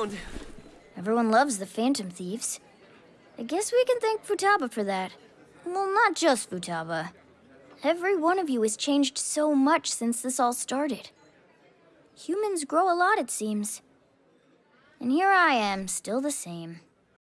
around. Everyone loves the Phantom Thieves. I guess we can thank Futaba for that. Well, not just Futaba. Every one of you has changed so much since this all started. Humans grow a lot, it seems. And here I am, still the same.